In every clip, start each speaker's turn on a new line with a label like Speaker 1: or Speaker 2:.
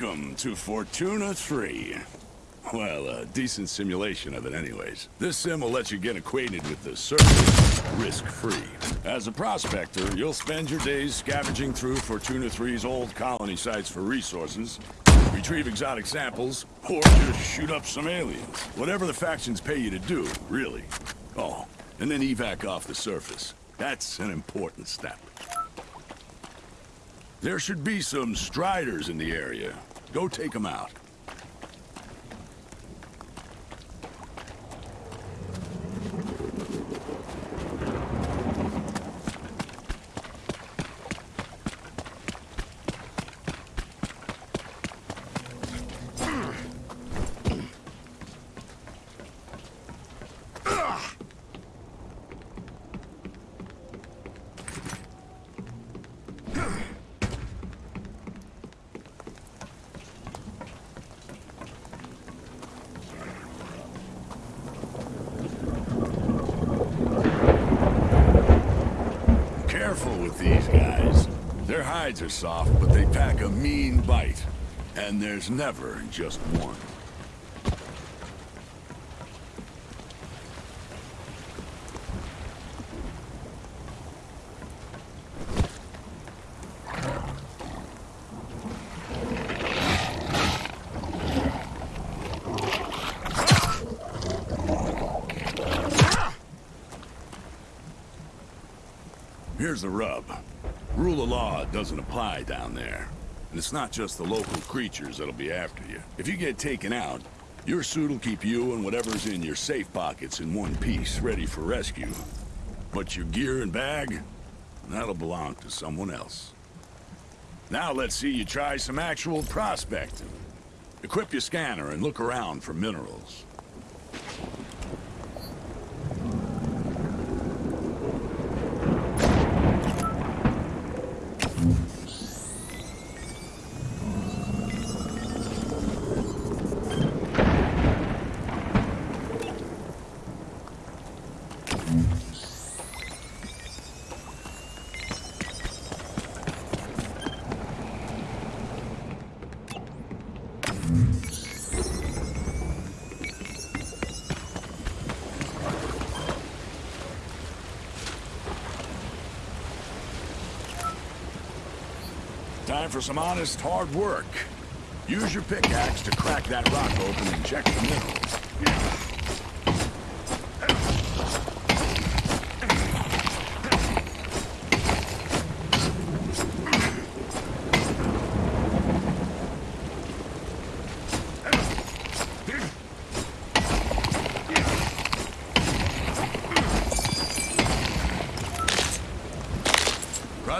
Speaker 1: Welcome to Fortuna 3. Well, a decent simulation of it anyways. This sim will let you get acquainted with the surface, risk-free. As a prospector, you'll spend your days scavenging through Fortuna 3's old colony sites for resources, retrieve exotic samples, or just shoot up some aliens. Whatever the factions pay you to do, really. Oh, and then evac off the surface. That's an important step. There should be some striders in the area. Go take them out. Careful with these guys. Their hides are soft, but they pack a mean bite. And there's never just one. Here's the rub. Rule of law doesn't apply down there. And it's not just the local creatures that'll be after you. If you get taken out, your suit will keep you and whatever's in your safe pockets in one piece, ready for rescue. But your gear and bag, that'll belong to someone else. Now let's see you try some actual prospecting. Equip your scanner and look around for minerals. Time for some honest, hard work. Use your pickaxe to crack that rock open and check the minerals.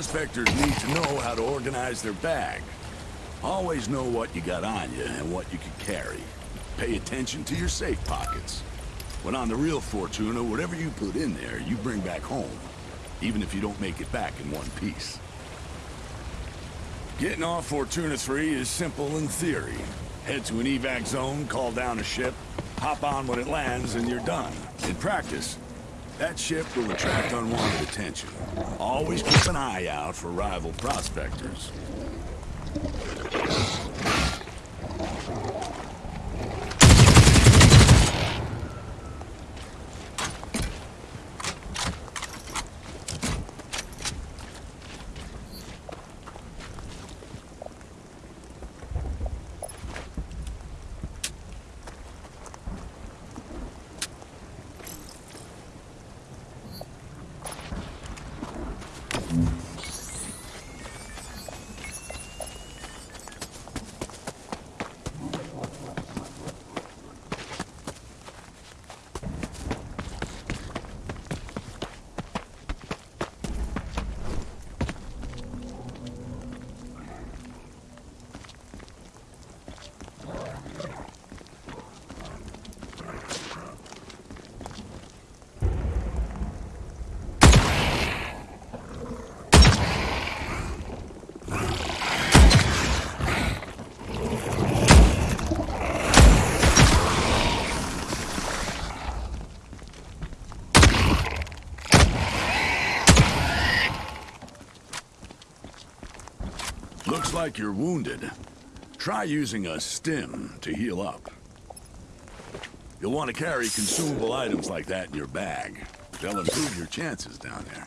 Speaker 1: Prospectors need to know how to organize their bag. Always know what you got on you and what you can carry. Pay attention to your safe pockets. When on the real Fortuna, whatever you put in there, you bring back home. Even if you don't make it back in one piece. Getting off Fortuna 3 is simple in theory. Head to an evac zone, call down a ship, hop on when it lands, and you're done. In practice, that ship will attract unwanted attention. Always keep an eye out for rival prospectors. Like you're wounded. Try using a stim to heal up. You'll want to carry consumable items like that in your bag. They'll improve your chances down there.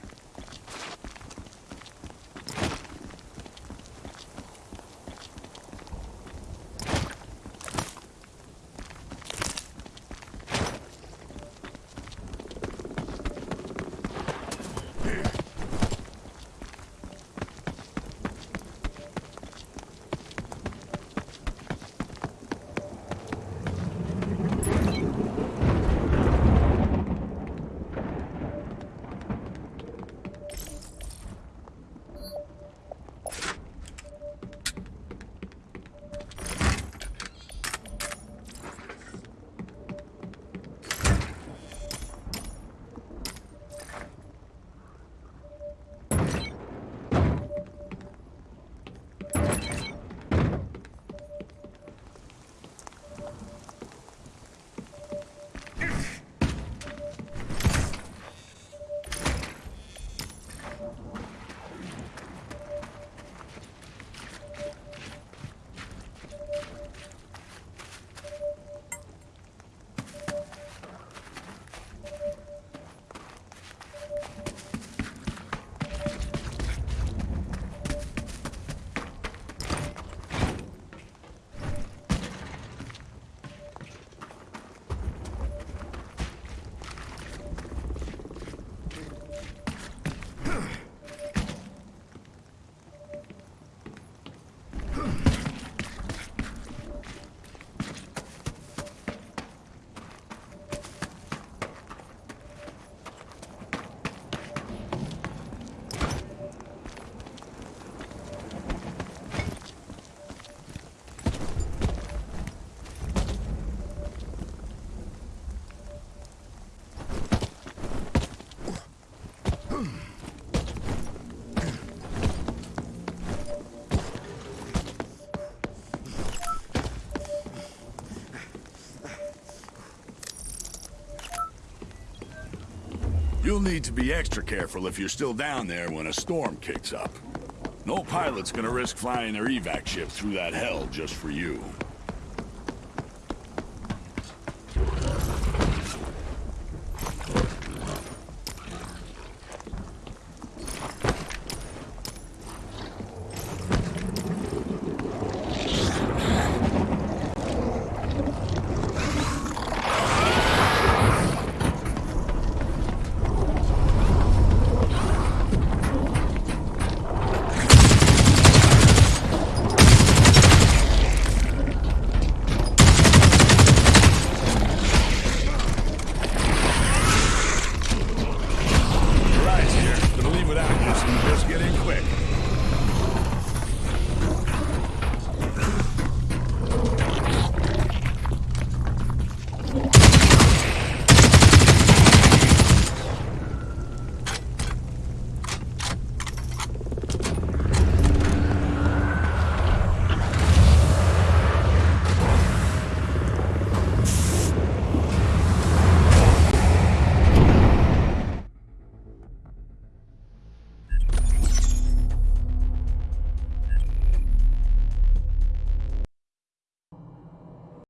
Speaker 1: You'll need to be extra careful if you're still down there when a storm kicks up. No pilot's gonna risk flying their evac ship through that hell just for you.